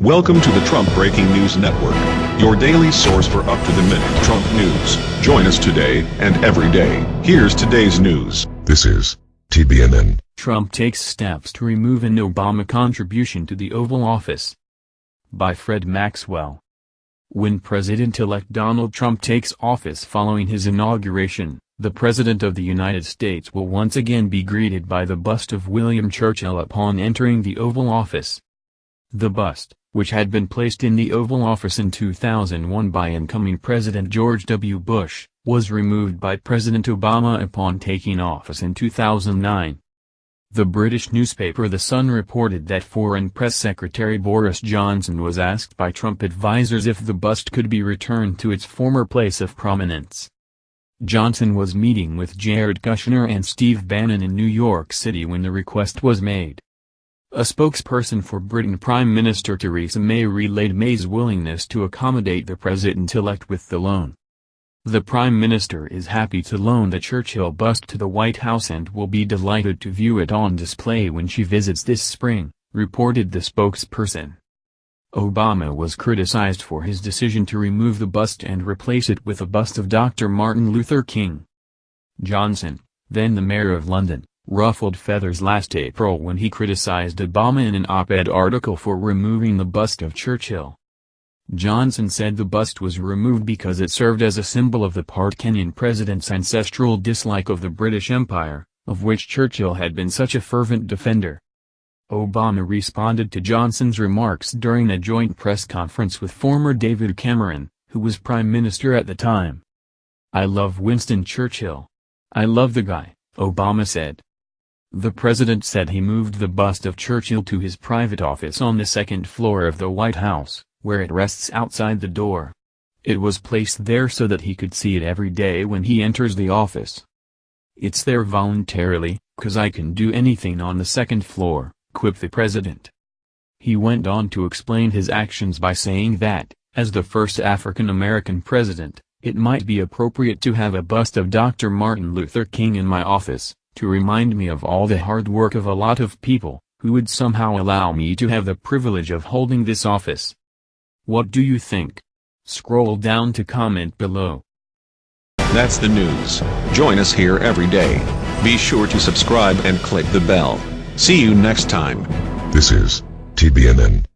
Welcome to the Trump Breaking News Network, your daily source for up-to-the-minute Trump news. Join us today and every day. Here's today's news. This is TBNN. Trump takes steps to remove an Obama contribution to the Oval Office. By Fred Maxwell. When President-elect Donald Trump takes office following his inauguration, the President of the United States will once again be greeted by the bust of William Churchill upon entering the Oval Office. The bust, which had been placed in the Oval Office in 2001 by incoming President George W. Bush, was removed by President Obama upon taking office in 2009. The British newspaper The Sun reported that Foreign Press Secretary Boris Johnson was asked by Trump advisers if the bust could be returned to its former place of prominence. Johnson was meeting with Jared Kushner and Steve Bannon in New York City when the request was made. A spokesperson for Britain Prime Minister Theresa May relayed May's willingness to accommodate the president-elect with the loan. The Prime Minister is happy to loan the Churchill bust to the White House and will be delighted to view it on display when she visits this spring, reported the spokesperson. Obama was criticized for his decision to remove the bust and replace it with a bust of Dr. Martin Luther King. Johnson, then the mayor of London, ruffled feathers last April when he criticized Obama in an op-ed article for removing the bust of Churchill. Johnson said the bust was removed because it served as a symbol of the part Kenyan president's ancestral dislike of the British Empire, of which Churchill had been such a fervent defender. Obama responded to Johnson's remarks during a joint press conference with former David Cameron, who was prime minister at the time. I love Winston Churchill. I love the guy, Obama said. The president said he moved the bust of Churchill to his private office on the second floor of the White House, where it rests outside the door. It was placed there so that he could see it every day when he enters the office. It's there voluntarily, cause I can do anything on the second floor, quipped the president. He went on to explain his actions by saying that, as the first African-American president, it might be appropriate to have a bust of Dr. Martin Luther King in my office, to remind me of all the hard work of a lot of people, who would somehow allow me to have the privilege of holding this office. What do you think? Scroll down to comment below. That's the news. Join us here every day. Be sure to subscribe and click the bell. See you next time. This is TBNN.